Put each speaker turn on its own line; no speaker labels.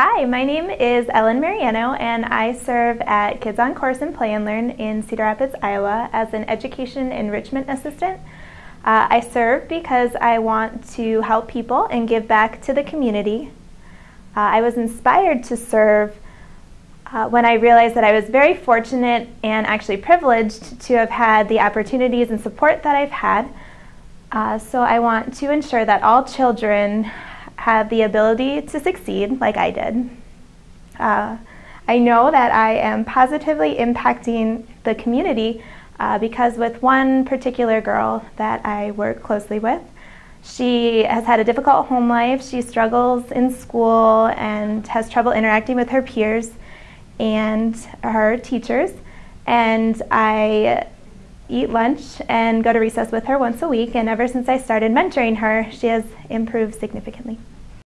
Hi, my name is Ellen Mariano, and I serve at Kids on Course and Play and Learn in Cedar Rapids, Iowa, as an education enrichment assistant. Uh, I serve because I want to help people and give back to the community. Uh, I was inspired to serve uh, when I realized that I was very fortunate and actually privileged to have had the opportunities and support that I've had. Uh, so I want to ensure that all children have the ability to succeed like I did. Uh, I know that I am positively impacting the community uh, because with one particular girl that I work closely with, she has had a difficult home life. She struggles in school and has trouble interacting with her peers and her teachers. And I eat lunch and go to recess with her once a week. And ever since I started mentoring her, she has improved significantly.